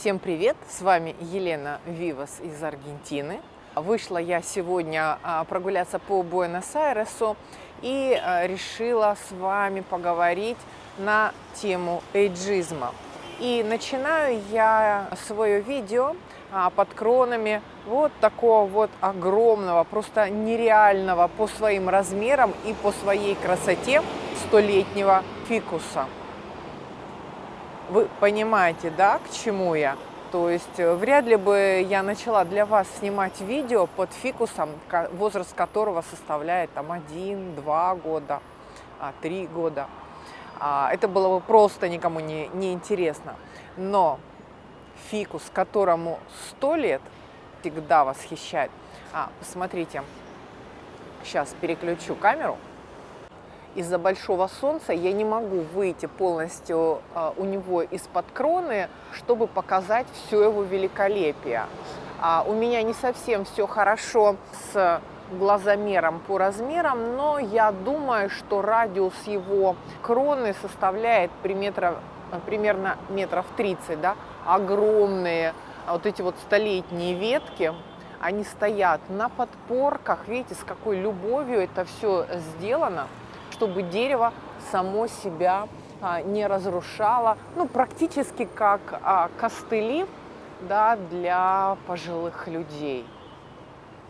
Всем привет! С вами Елена Вивас из Аргентины. Вышла я сегодня а, прогуляться по Буэнос-Айресу и а, решила с вами поговорить на тему эйджизма. И начинаю я свое видео а, под кронами вот такого вот огромного, просто нереального по своим размерам и по своей красоте столетнего фикуса. Вы понимаете, да, к чему я? То есть э, вряд ли бы я начала для вас снимать видео под фикусом, возраст которого составляет там 1-2 года, 3 а, года. А, это было бы просто никому не, не интересно. Но фикус, которому 100 лет, всегда восхищает. А, посмотрите, сейчас переключу камеру из-за большого солнца я не могу выйти полностью а, у него из-под кроны, чтобы показать все его великолепие. А у меня не совсем все хорошо с глазомером по размерам, но я думаю, что радиус его кроны составляет примерно, метров 30, да, огромные вот эти вот столетние ветки, они стоят на подпорках, видите, с какой любовью это все сделано чтобы дерево само себя а, не разрушало, ну, практически как а, костыли да, для пожилых людей.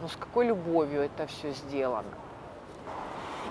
Но с какой любовью это все сделано.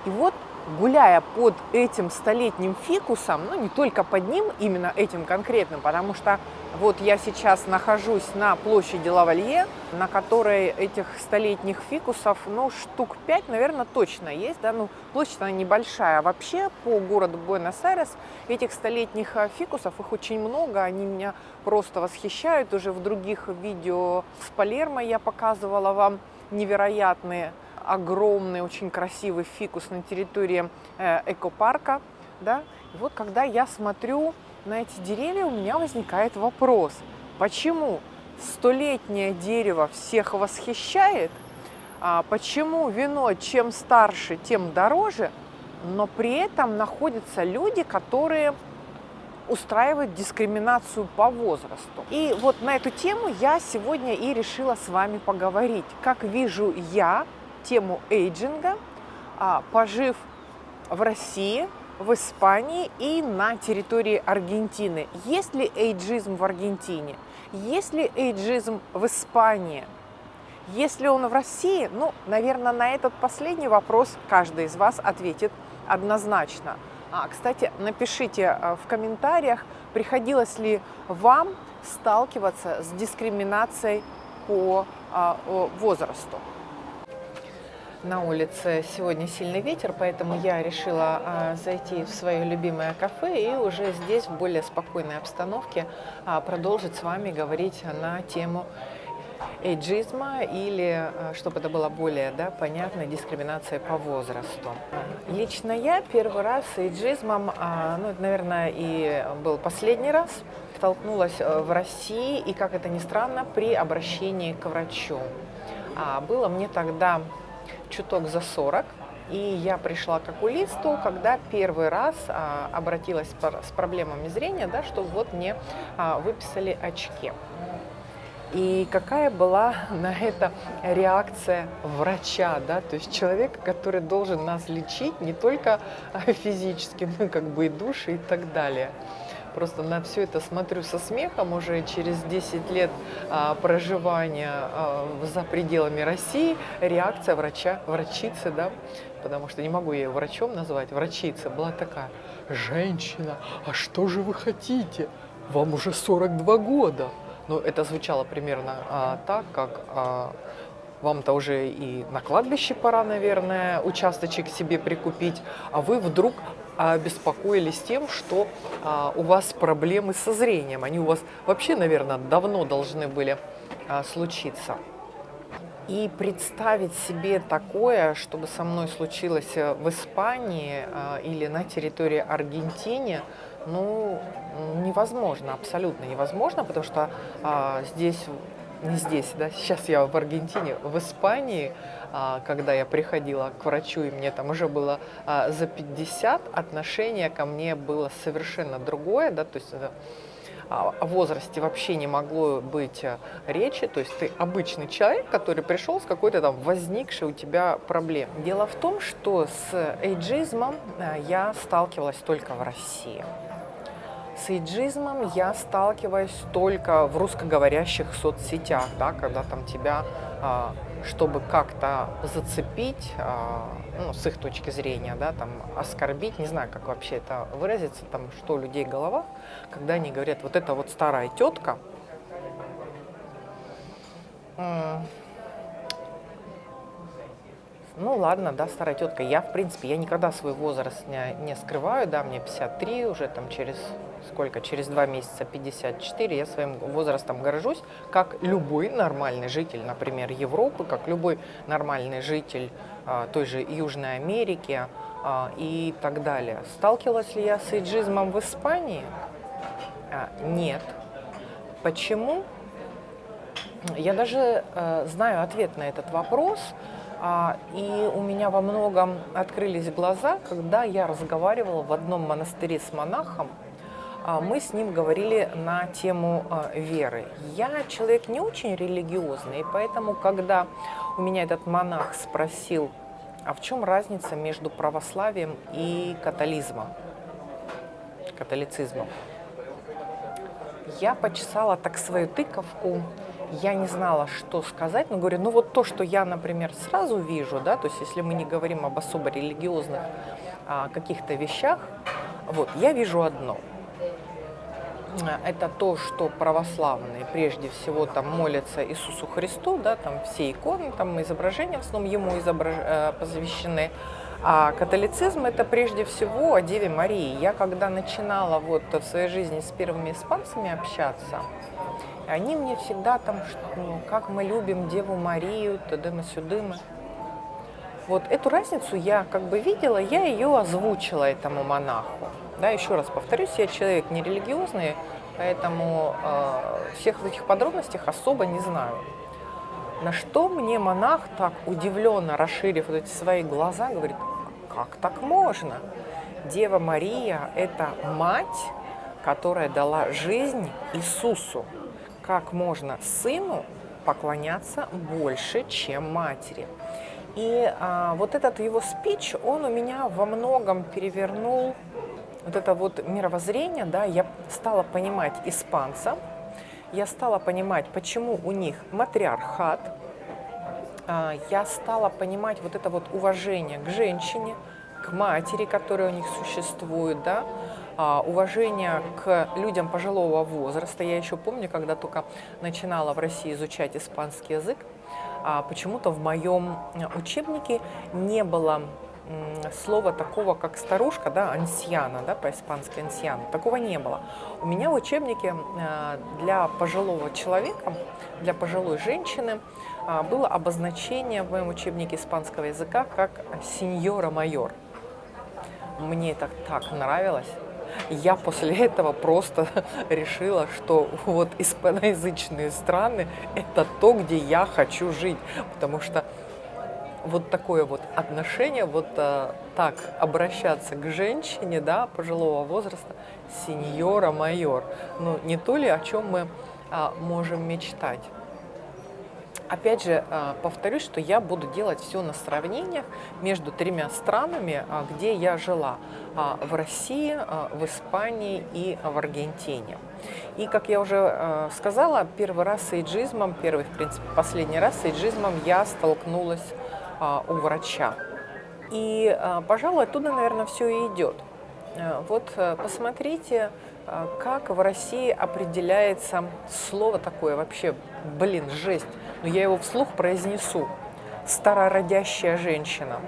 И вот гуляя под этим столетним фикусом, ну не только под ним, именно этим конкретным, потому что вот я сейчас нахожусь на площади Лавалье, на которой этих столетних фикусов, ну штук 5, наверное, точно есть, да, ну площадь она небольшая, а вообще по городу Буэнос-Айрес этих столетних а, фикусов, их очень много, они меня просто восхищают, уже в других видео с Палермо я показывала вам невероятные огромный, очень красивый фикус на территории э, экопарка. Да? И вот когда я смотрю на эти деревья, у меня возникает вопрос, почему столетнее дерево всех восхищает, а почему вино чем старше, тем дороже, но при этом находятся люди, которые устраивают дискриминацию по возрасту. И вот на эту тему я сегодня и решила с вами поговорить. Как вижу я тему эйджинга, а, пожив в России, в Испании и на территории Аргентины. Есть ли эйджизм в Аргентине? Есть ли эйджизм в Испании? Если он в России, ну, наверное, на этот последний вопрос каждый из вас ответит однозначно. А, кстати, напишите а, в комментариях, приходилось ли вам сталкиваться с дискриминацией по а, возрасту. На улице сегодня сильный ветер, поэтому я решила а, зайти в свое любимое кафе и уже здесь в более спокойной обстановке а, продолжить с вами говорить на тему эйджизма или, а, чтобы это было более да, понятно, дискриминация по возрасту. Лично я первый раз с эйджизмом, ну, это, наверное, и был последний раз, столкнулась э, в России и, как это ни странно, при обращении к врачу. Было мне тогда чуток за 40. И я пришла к окулисту, когда первый раз а, обратилась с проблемами зрения, да, что вот мне а, выписали очки. И какая была на это реакция врача, да, то есть человека, который должен нас лечить не только физически, но как бы и души и так далее просто на все это смотрю со смехом уже через 10 лет а, проживания а, за пределами России, реакция врача, врачицы, да, потому что не могу ее врачом назвать, врачица была такая, женщина, а что же вы хотите? Вам уже 42 года. Ну, это звучало примерно а, так, как а, вам-то уже и на кладбище пора, наверное, участочек себе прикупить, а вы вдруг обеспокоились тем, что а, у вас проблемы со зрением. Они у вас вообще, наверное, давно должны были а, случиться. И представить себе такое, чтобы со мной случилось э, в Испании а, или на территории Аргентины, ну, невозможно, абсолютно невозможно, потому что а, здесь не здесь, да, сейчас я в Аргентине, в Испании, а, когда я приходила к врачу, и мне там уже было а, за 50, отношение ко мне было совершенно другое, да, то есть о возрасте вообще не могло быть э, речи, то есть ты обычный человек, который пришел с какой-то там возникшей у тебя проблемой. Дело в том, что с эйджизмом э, я сталкивалась только в России. С эйджизмом я сталкиваюсь только в русскоговорящих соцсетях, да, когда там тебя, а, чтобы как-то зацепить, а, ну, с их точки зрения, да, там, оскорбить, не знаю, как вообще это выразиться, там, что у людей голова, когда они говорят, вот это вот старая тетка, ну ладно, да, старая тетка. Я, в принципе, я никогда свой возраст не, не скрываю, да, мне 53 уже там через сколько, через два месяца 54, я своим возрастом горжусь, как любой нормальный житель, например, Европы, как любой нормальный житель а, той же Южной Америки а, и так далее. Сталкивалась ли я с эйджизмом в Испании? А, нет. Почему? Я даже э, знаю ответ на этот вопрос, и у меня во многом открылись глаза, когда я разговаривала в одном монастыре с монахом. А, мы с ним говорили на тему а, веры. Я человек не очень религиозный, поэтому, когда у меня этот монах спросил, а в чем разница между православием и католизмом, католицизмом, я почесала так свою тыковку, я не знала, что сказать, но говорю, ну вот то, что я, например, сразу вижу, да, то есть если мы не говорим об особо религиозных а, каких-то вещах, вот, я вижу одно. Это то, что православные прежде всего там молятся Иисусу Христу, да, там все иконы, там изображения в основном ему изображ... Э, посвящены. А католицизм это прежде всего о Деве Марии. Я когда начинала вот в своей жизни с первыми испанцами общаться, они мне всегда там, ну, как мы любим Деву Марию, тадыма-сюдыма. Вот эту разницу я как бы видела, я ее озвучила этому монаху. Да, еще раз повторюсь, я человек нерелигиозный, поэтому э, всех этих подробностях особо не знаю. На что мне монах так удивленно, расширив вот эти свои глаза, говорит, как так можно? Дева Мария – это мать, которая дала жизнь Иисусу как можно сыну поклоняться больше, чем матери. И а, вот этот его спич, он у меня во многом перевернул вот это вот мировоззрение, да, я стала понимать испанца, я стала понимать, почему у них матриархат, а, я стала понимать вот это вот уважение к женщине, к матери, которая у них существует, да, уважение к людям пожилого возраста. Я еще помню, когда только начинала в России изучать испанский язык, а, почему-то в моем учебнике не было слова такого, как старушка, да, ансьяна, да, по-испански ансьяна, такого не было. У меня в учебнике а, для пожилого человека, для пожилой женщины было обозначение в моем учебнике испанского языка как сеньора майор. Мне это так нравилось я после этого просто решила, что вот испаноязычные страны – это то, где я хочу жить, потому что вот такое вот отношение, вот а, так обращаться к женщине, да, пожилого возраста, сеньора майор, ну не то ли, о чем мы а, можем мечтать. Опять же, а, повторюсь, что я буду делать все на сравнениях между тремя странами, а, где я жила. А, в России, в Испании и в Аргентине. И, как я уже сказала, первый раз с эйджизмом, первый, в принципе, последний раз с эйджизмом я столкнулась у врача. И, пожалуй, оттуда, наверное, все и идет. Вот посмотрите, как в России определяется слово такое вообще, блин, жесть, но я его вслух произнесу. Старородящая женщина.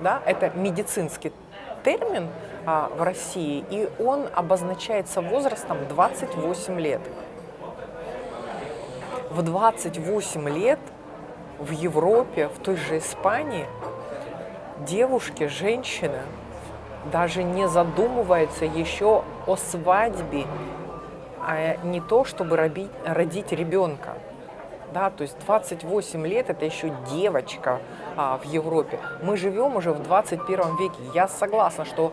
Да, это медицинский термин а, в России, и он обозначается возрастом 28 лет. В 28 лет в Европе, в той же Испании, девушки, женщины даже не задумываются еще о свадьбе, а не то, чтобы родить, ребенка да, то есть 28 лет это еще девочка а, в Европе. Мы живем уже в 21 веке. Я согласна, что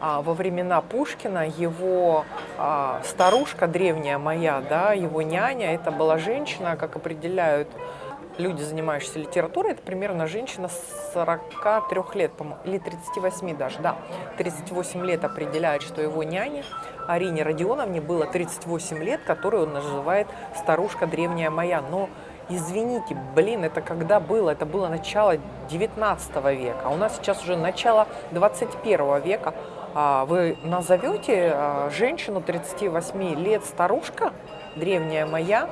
а, во времена Пушкина его а, старушка древняя моя, да, его няня, это была женщина, как определяют люди, занимающиеся литературой, это примерно женщина 43 лет, или 38 даже, да, 38 лет определяет, что его няня Арине Родионовне было 38 лет, которую он называет «старушка древняя моя». Но извините, блин, это когда было? Это было начало 19 века, а у нас сейчас уже начало 21 века. А вы назовете а, женщину 38 лет старушка, древняя моя,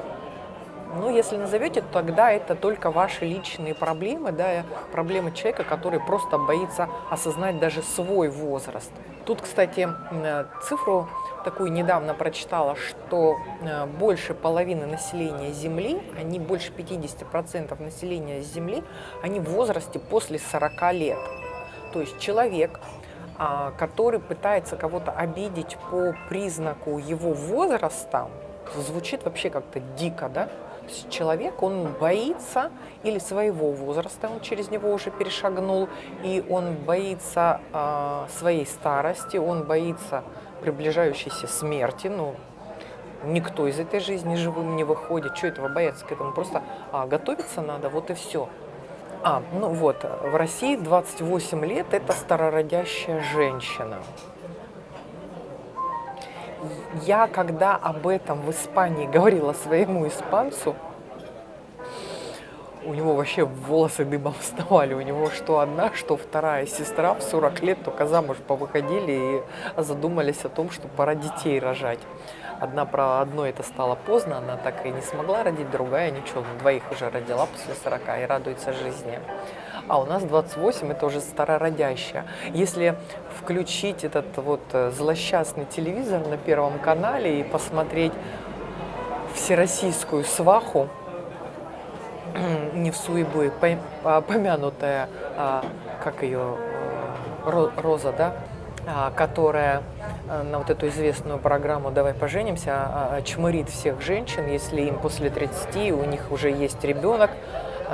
ну, если назовете, тогда это только ваши личные проблемы, да, проблемы человека, который просто боится осознать даже свой возраст. Тут, кстати, цифру такую недавно прочитала, что э, больше половины населения Земли, они больше 50% населения Земли, они в возрасте после 40 лет. То есть человек, а, который пытается кого-то обидеть по признаку его возраста, звучит вообще как-то дико, да? Человек, он боится или своего возраста, он через него уже перешагнул, и он боится э, своей старости, он боится приближающейся смерти, ну, никто из этой жизни живым не выходит, что этого бояться к этому, просто а, готовиться надо, вот и все. А, ну вот, в России 28 лет – это старородящая женщина. Я, когда об этом в Испании говорила своему испанцу, у него вообще волосы дыбом вставали. У него что одна, что вторая сестра в 40 лет только замуж повыходили и задумались о том, что пора детей рожать. Одна про одно это стало поздно, она так и не смогла родить, другая ничего, двоих уже родила после 40 и радуется жизни. А у нас 28, это уже старородящая. Если включить этот вот э, злосчастный телевизор на Первом канале и посмотреть всероссийскую сваху, не в Суибы, помянутая, а, как ее, э, Роза, да, а, которая э, на вот эту известную программу «Давай поженимся» а, чмырит всех женщин, если им после 30 у них уже есть ребенок,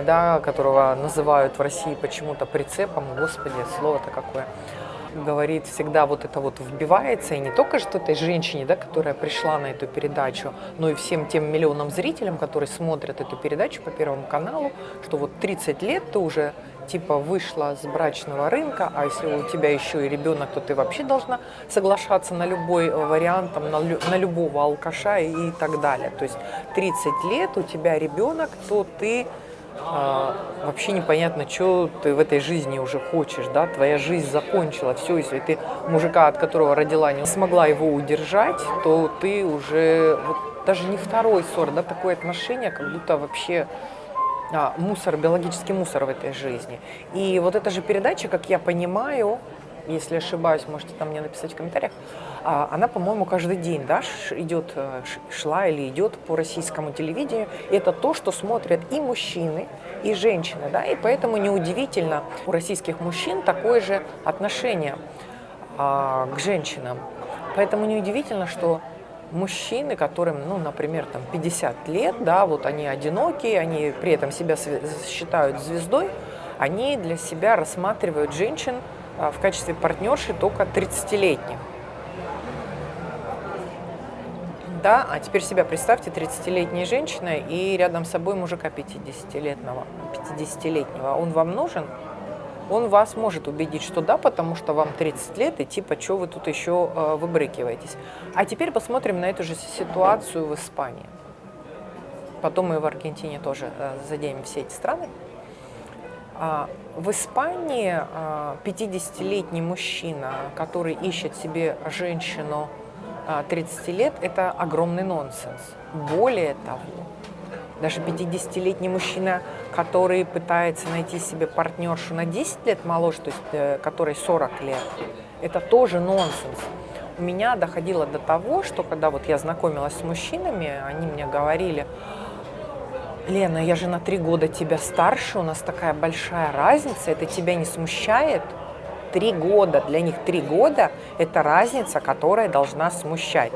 да, которого называют в России почему-то прицепом, господи, слово-то какое говорит, всегда вот это вот вбивается, и не только что этой женщине, да, которая пришла на эту передачу, но и всем тем миллионам зрителям, которые смотрят эту передачу по Первому каналу, что вот 30 лет ты уже типа вышла с брачного рынка, а если у тебя еще и ребенок, то ты вообще должна соглашаться на любой вариант, там, на, на любого алкаша и, так далее. То есть 30 лет у тебя ребенок, то ты вообще непонятно, что ты в этой жизни уже хочешь, да, твоя жизнь закончила, все, если ты мужика, от которого родила, не смогла его удержать, то ты уже, вот, даже не второй сорт, да, такое отношение, как будто вообще а, мусор, биологический мусор в этой жизни. И вот эта же передача, как я понимаю, если ошибаюсь, можете там мне написать в комментариях, а, она, по-моему, каждый день да, идет, э, шла или идет по российскому телевидению. Это то, что смотрят и мужчины, и женщины. Да, и поэтому неудивительно у российских мужчин такое же отношение а, к женщинам. Поэтому неудивительно, что мужчины, которым, ну, например, там 50 лет, да, вот они одинокие, они при этом себя считают звездой, они для себя рассматривают женщин в качестве партнерши только 30-летних. Да, а теперь себя представьте, 30-летняя женщина и рядом с собой мужика 50-летнего. 50-летнего. Он вам нужен? Он вас может убедить, что да, потому что вам 30 лет, и типа, что вы тут еще э, выбрыкиваетесь. А теперь посмотрим на эту же ситуацию в Испании. Потом мы в Аргентине тоже э, все эти страны. А, в Испании 50-летний а, мужчина, который ищет себе женщину 30 а, лет, это огромный нонсенс. Более того, даже 50-летний мужчина, который пытается найти себе партнершу на 10 лет моложе, то есть э, которой 40 лет, это тоже нонсенс. У меня доходило до того, что когда вот я знакомилась с мужчинами, они мне говорили, Лена, я же на три года тебя старше, у нас такая большая разница, это тебя не смущает? Три года, для них три года – это разница, которая должна смущать.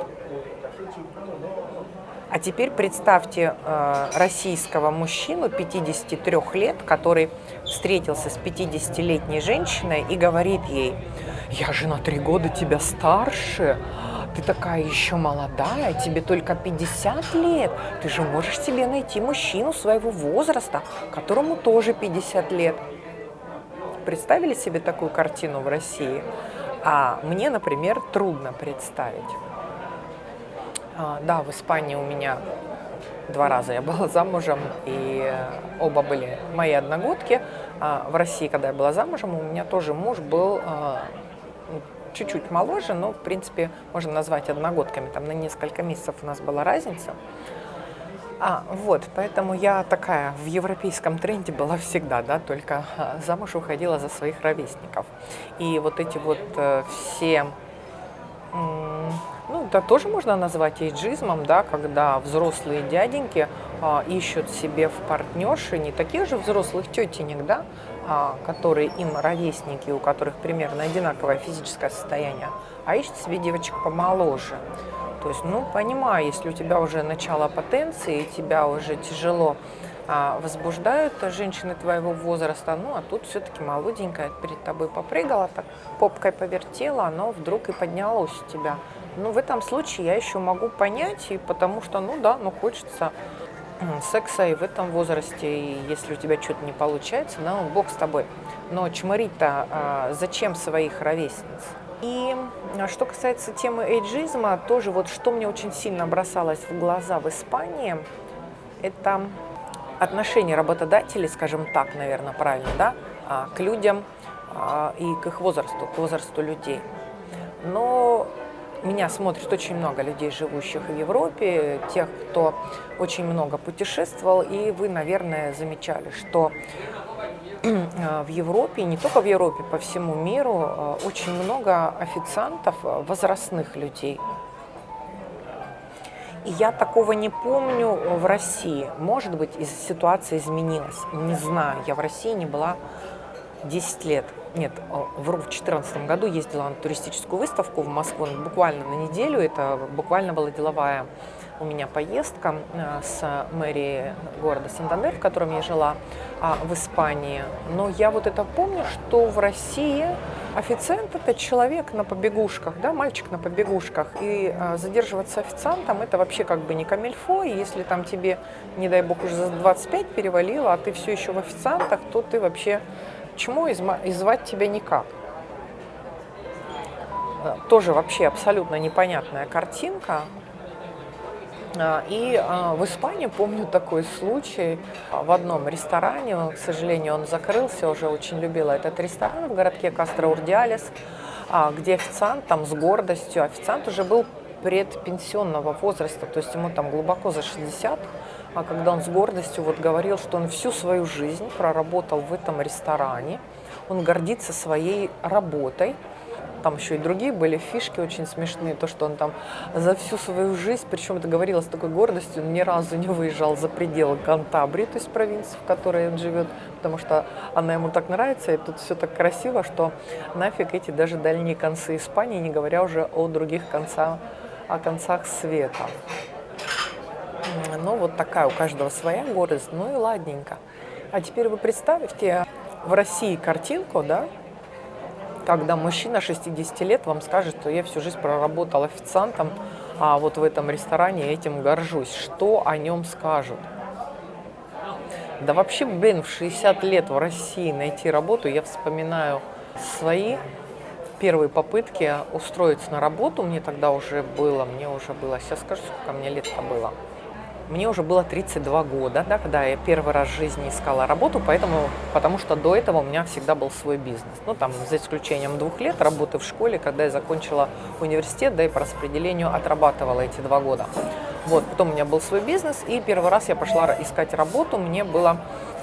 А теперь представьте э, российского мужчину 53 лет, который встретился с 50-летней женщиной и говорит ей, я же на три года тебя старше, ты такая еще молодая, тебе только 50 лет, ты же можешь себе найти мужчину своего возраста, которому тоже 50 лет. Представили себе такую картину в России? А мне, например, трудно представить. А, да, в Испании у меня два раза я была замужем, и оба были мои одногодки. А в России, когда я была замужем, у меня тоже муж был а, чуть-чуть моложе, но, в принципе, можно назвать одногодками. Там на несколько месяцев у нас была разница. А, вот, поэтому я такая в европейском тренде была всегда, да, только а, замуж уходила за своих ровесников. И вот эти вот э, все ну, это тоже можно назвать эйджизмом, да, когда взрослые дяденьки а, ищут себе в партнерши не таких же взрослых тетенек, да, которые им ровесники, у которых примерно одинаковое физическое состояние, а ищут себе девочек помоложе. То есть, ну, понимаю, если у тебя уже начало потенции, тебя уже тяжело а, возбуждают женщины твоего возраста, ну, а тут все-таки молоденькая перед тобой попрыгала, так попкой повертела, оно вдруг и поднялось у тебя. Ну, в этом случае я еще могу понять, и потому что, ну да, ну хочется секса и в этом возрасте, и если у тебя что-то не получается, ну, бог с тобой. Но чморить-то а, зачем своих ровесниц? И а, что касается темы эйджизма, тоже вот что мне очень сильно бросалось в глаза в Испании, это отношение работодателей, скажем так, наверное, правильно, да, а, к людям а, и к их возрасту, к возрасту людей. Но меня смотрит очень много людей, живущих в Европе, тех, кто очень много путешествовал, и вы, наверное, замечали, что в Европе, не только в Европе, по всему миру, а, очень много официантов, возрастных людей – и я такого не помню в России. Может быть, ситуация изменилась. Не знаю, я в России не была 10 лет. Нет, вру, в 2014 году ездила на туристическую выставку в Москву буквально на неделю. Это буквально была деловая у меня поездка э, с мэрией города Сантандер, в котором я жила, а, в Испании. Но я вот это помню, что в России официант – это человек на побегушках, да, мальчик на побегушках. И а, задерживаться официантом – это вообще как бы не камельфо. И если там тебе, не дай бог, уже за 25 перевалило, а ты все еще в официантах, то ты вообще чему и звать тебя никак. Э, тоже вообще абсолютно непонятная картинка. А, и а, в Испании помню такой случай в одном ресторане, к сожалению, он закрылся, уже очень любила этот ресторан в городке Кастро-Урдиалес, а, где официант там с гордостью, официант уже был предпенсионного возраста, то есть ему там глубоко за 60, а когда он с гордостью вот говорил, что он всю свою жизнь проработал в этом ресторане, он гордится своей работой, там еще и другие были фишки очень смешные, то, что он там за всю свою жизнь, причем это говорилось с такой гордостью, он ни разу не выезжал за пределы Кантабрии, то есть провинции, в которой он живет, потому что она ему так нравится, и тут все так красиво, что нафиг эти даже дальние концы Испании, не говоря уже о других концах, о концах света. Ну, вот такая у каждого своя гордость, ну и ладненько. А теперь вы представьте в России картинку, да, когда мужчина 60 лет вам скажет, что я всю жизнь проработал официантом, а вот в этом ресторане этим горжусь. Что о нем скажут? Да вообще, блин, в 60 лет в России найти работу, я вспоминаю свои первые попытки устроиться на работу. Мне тогда уже было, мне уже было, сейчас скажу, сколько мне лет-то было. Мне уже было 32 года, да, когда я первый раз в жизни искала работу, поэтому, потому что до этого у меня всегда был свой бизнес. Ну, там, за исключением двух лет работы в школе, когда я закончила университет, да, и по распределению отрабатывала эти два года. Вот, потом у меня был свой бизнес, и первый раз я пошла искать работу, мне было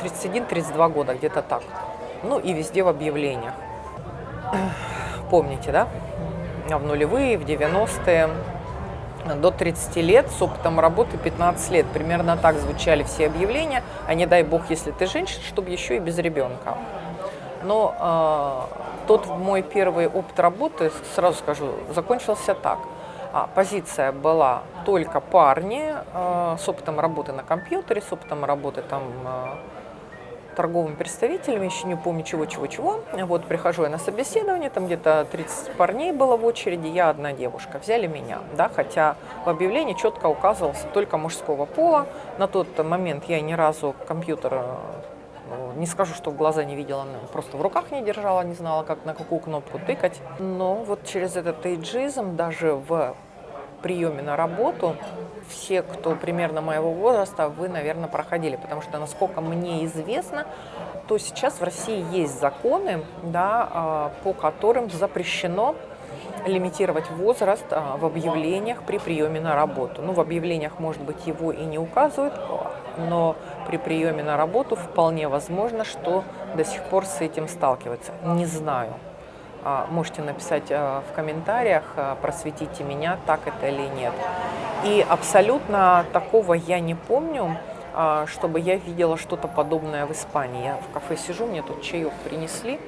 31-32 года, где-то так. Ну, и везде в объявлениях. Помните, да? В нулевые, в 90-е до 30 лет с опытом работы 15 лет. Примерно так звучали все объявления, а не дай бог, если ты женщина, чтобы еще и без ребенка. Но э, тот мой первый опыт работы, сразу скажу, закончился так. А, позиция была только парни э, с опытом работы на компьютере, с опытом работы там, э, торговыми представителями, еще не помню чего-чего-чего. Вот прихожу я на собеседование, там где-то 30 парней было в очереди, я одна девушка. Взяли меня, да, хотя в объявлении четко указывался только мужского пола. На тот момент я ни разу компьютер э, не скажу, что в глаза не видела, просто в руках не держала, не знала, как на какую кнопку тыкать. Но вот через этот эйджизм даже в приеме на работу все, кто примерно моего возраста, вы, наверное, проходили, потому что, насколько мне известно, то сейчас в России есть законы, да, а, по которым запрещено лимитировать возраст а, в объявлениях при приеме на работу. Ну, в объявлениях, может быть, его и не указывают, но при приеме на работу вполне возможно, что до сих пор с этим сталкиваются. Не знаю. А, можете написать а, в комментариях, а, просветите меня, так это или нет. И абсолютно такого я не помню, чтобы я видела что-то подобное в Испании. Я в кафе сижу, мне тут чаек принесли.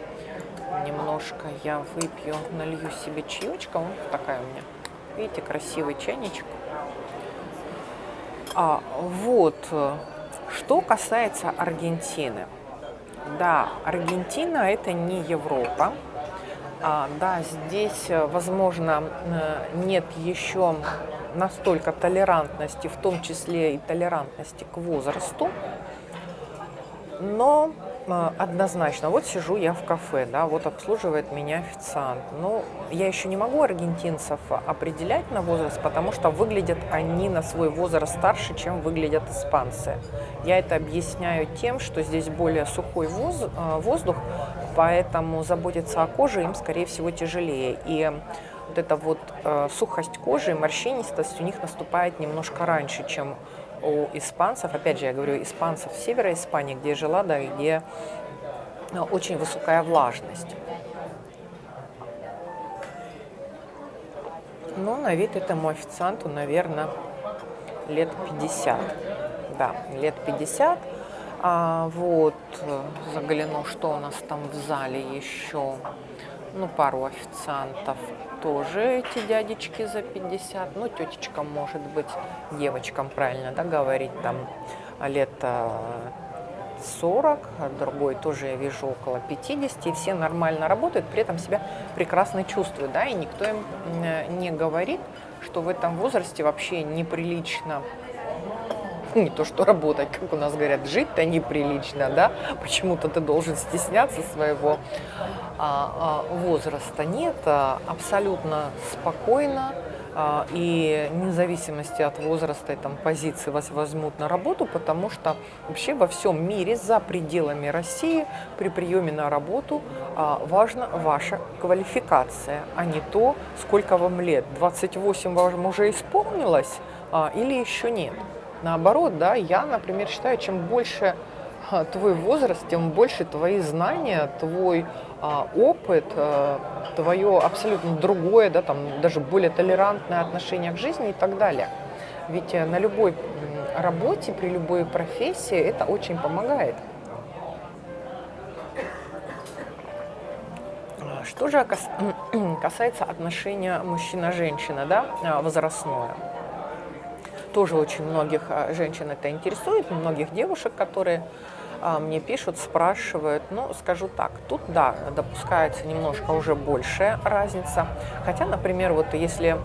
Немножко я выпью, налью себе чаечка. Вот такая у меня, видите, красивый чайничек. А, вот, что касается Аргентины. Да, Аргентина это не Европа. А, да, здесь, э, возможно, э, нет еще настолько толерантности, в том числе и толерантности к возрасту, но однозначно, вот сижу я в кафе, да, вот обслуживает меня официант. Но я еще не могу аргентинцев определять на возраст, потому что выглядят они на свой возраст старше, чем выглядят испанцы. Я это объясняю тем, что здесь более сухой воздух, поэтому заботиться о коже им, скорее всего, тяжелее. И вот эта вот э, сухость кожи, морщинистость у них наступает немножко раньше, чем у испанцев. Опять же, я говорю, испанцев севера Испании, где я жила, да, где э, очень высокая влажность. Ну, на вид этому официанту, наверное, лет 50. Да, лет 50. А, вот, загляну, что у нас там в зале еще. Ну, пару официантов тоже эти дядечки за 50. Ну, тетечкам, может быть, девочкам, правильно, да, говорить, там лет 40, а другой тоже я вижу около 50, и все нормально работают, при этом себя прекрасно чувствуют, да, и никто им не говорит, что в этом возрасте вообще неприлично не то что работать, как у нас говорят, жить-то неприлично, да, почему-то ты должен стесняться своего а, а, возраста. Нет, а, абсолютно спокойно, а, и независимости от возраста и там, позиции вас возьмут на работу, потому что вообще во всем мире за пределами России при приеме на работу а, важна ваша квалификация, а не то, сколько вам лет. 28 вам уже исполнилось или еще нет. Наоборот, да, я, например, считаю, чем больше а, твой возраст, тем больше твои знания, твой а, опыт, а, твое абсолютно другое, да, там, даже более толерантное отношение к жизни и так далее. Ведь э, на любой работе, при любой профессии это очень помогает. Что же касается отношения мужчина-женщина, да, возрастное тоже очень многих а, женщин это интересует, многих девушек, которые а, мне пишут, спрашивают. Ну, скажу так, тут, да, допускается немножко уже большая разница. Хотя, например, вот если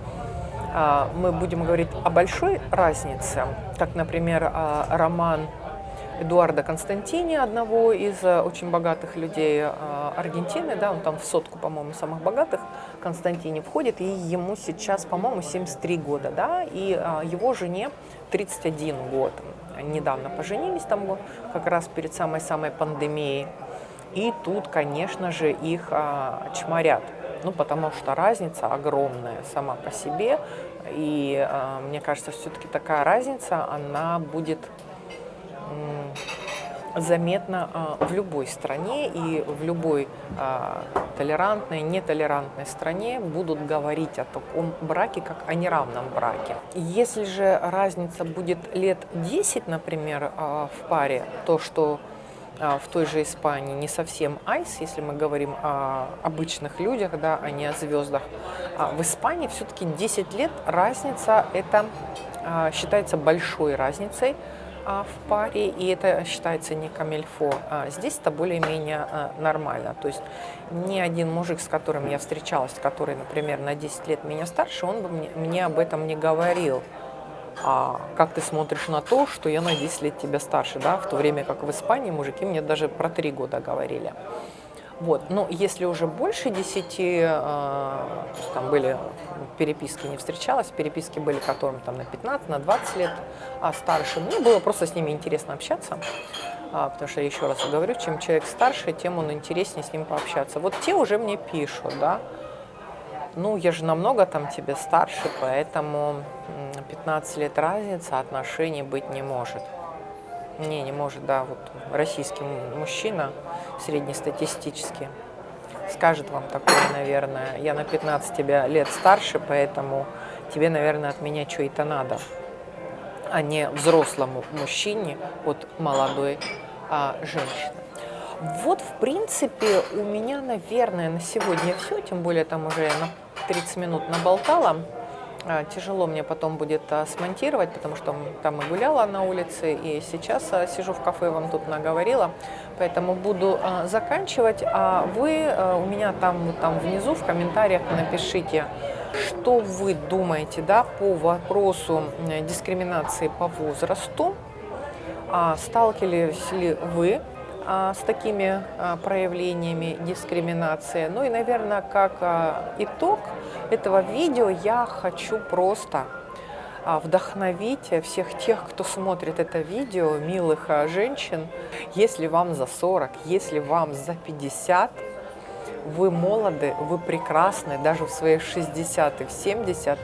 а, мы будем говорить о большой разнице, как, например, роман Эдуарда Константини, одного из э, очень богатых людей э, Аргентины, да, он там в сотку, по-моему, самых богатых, Константини входит, и ему сейчас, по-моему, 73 года, да, и э, его жене 31 год. Недавно поженились там как раз перед самой-самой пандемией. И тут, конечно же, их а, чморят. Ну, потому что разница огромная сама по себе. И мне кажется, все-таки такая разница, она будет заметно а, в любой стране и в любой а, толерантной, нетолерантной стране будут говорить о таком браке, как о неравном браке. Если же разница будет лет 10, например, а, в паре, то, что в той же Испании не совсем айс, если мы говорим о обычных людях, да, а не о звездах. в Испании все-таки 10 лет разница, это считается большой разницей, в паре, и это считается не камельфо. А здесь это более-менее а, нормально. То есть ни один мужик, с которым я встречалась, который, например, на 10 лет меня старше, он бы мне, мне об этом не говорил. А как ты смотришь на то, что я на 10 лет тебя старше, да, в то время как в Испании мужики мне даже про 3 года говорили. Вот. Но если уже больше 10, э, там были переписки, не встречалась, переписки были которым там на 15, на 20 лет а старше, мне было просто с ними интересно общаться, а, потому что, еще раз говорю, чем человек старше, тем он интереснее с ним пообщаться. Вот те уже мне пишут, да, ну, я же намного там тебе старше, поэтому 15 лет разница, отношений быть не может. Не, не может, да, вот российский мужчина среднестатистический скажет вам такое, наверное, я на 15 тебя лет старше, поэтому тебе, наверное, от меня что-то надо, а не взрослому мужчине от молодой а, женщины. Вот, в принципе, у меня, наверное, на сегодня все, тем более там уже я на 30 минут наболтала. А, тяжело мне потом будет а, смонтировать, потому что там и гуляла на улице, и сейчас а, сижу в кафе, вам тут наговорила. Поэтому буду заканчивать. А вы у меня там, там внизу в комментариях напишите, что вы думаете да, по вопросу дискриминации по возрасту. Сталкивались ли вы с такими проявлениями дискриминации. Ну и, наверное, как итог этого видео я хочу просто вдохновить всех тех, кто смотрит это видео, милых женщин. Если вам за 40, если вам за 50, вы молоды, вы прекрасны, даже в своих 60 и в 70,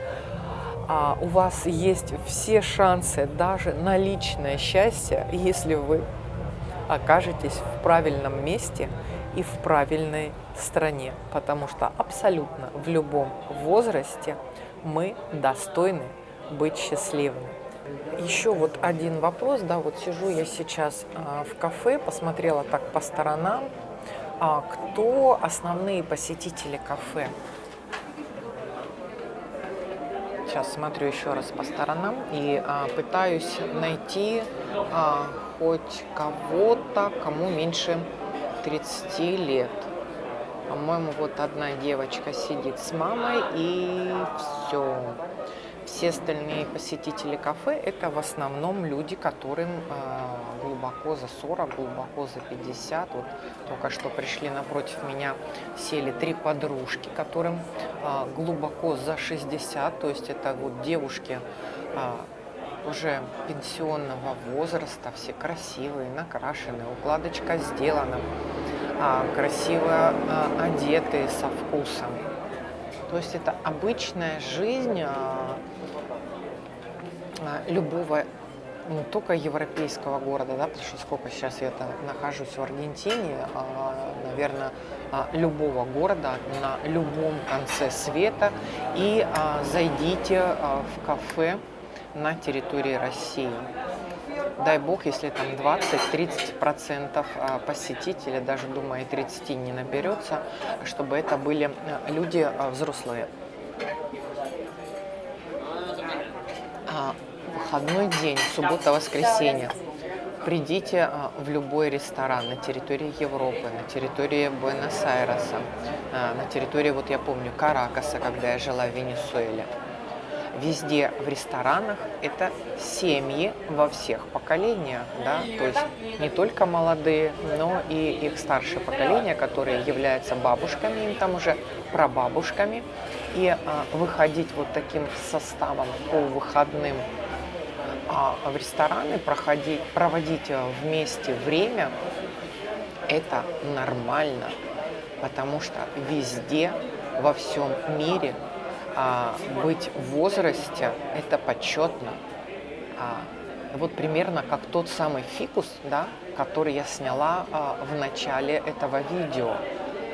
у вас есть все шансы даже на личное счастье, если вы окажетесь в правильном месте и в правильной стране, потому что абсолютно в любом возрасте мы достойны быть счастливыми. Еще вот один вопрос, да, вот сижу я сейчас а, в кафе, посмотрела так по сторонам, а, кто основные посетители кафе. Сейчас смотрю еще раз по сторонам и а, пытаюсь найти а, хоть кого-то, кому меньше 30 лет. По-моему, вот одна девочка сидит с мамой и все. Все остальные посетители кафе – это в основном люди, которым э, глубоко за 40, глубоко за 50. Вот только что пришли напротив меня, сели три подружки, которым э, глубоко за 60. То есть это вот девушки э, уже пенсионного возраста, все красивые, накрашенные, укладочка сделана, а, красиво а, одетые, со вкусом. То есть это обычная жизнь а, любого, не только европейского города, да, потому что сколько сейчас я нахожусь в Аргентине, наверное, любого города на любом конце света. И зайдите в кафе на территории России. Дай бог, если там 20-30% а, посетителей, даже думаю, и 30 не наберется, чтобы это были а, люди а, взрослые. Выходной день, суббота-воскресенье. Придите в любой ресторан на территории Европы, на территории Буэнос-Айреса, на территории, вот я помню, Каракаса, когда я жила в Венесуэле везде в ресторанах. Это семьи во всех поколениях, да, то есть не только молодые, но и их старшее поколение, которые являются бабушками, им там уже прабабушками, и а, выходить вот таким составом по выходным а, в рестораны, проходить, проводить вместе время, это нормально, потому что везде, во всем мире а, быть в возрасте – это почетно. А, вот примерно как тот самый фикус, да, который я сняла а, в начале этого видео.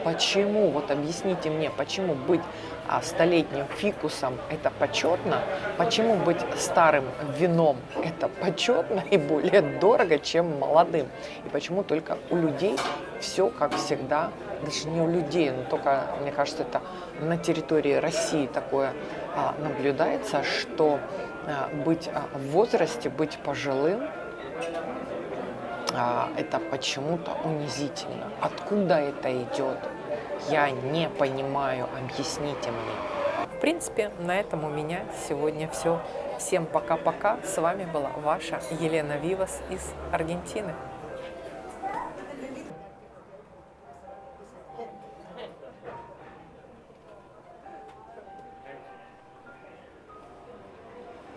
Почему, вот объясните мне, почему быть а, столетним фикусом это почетно, почему быть старым вином это почетно и более дорого, чем молодым, и почему только у людей все как всегда даже не у людей, но только, мне кажется, это на территории России такое а, наблюдается, что а, быть а, в возрасте, быть пожилым, а, это почему-то унизительно. Откуда это идет? Я не понимаю, объясните мне. В принципе, на этом у меня сегодня все. Всем пока-пока. С вами была ваша Елена Вивас из Аргентины.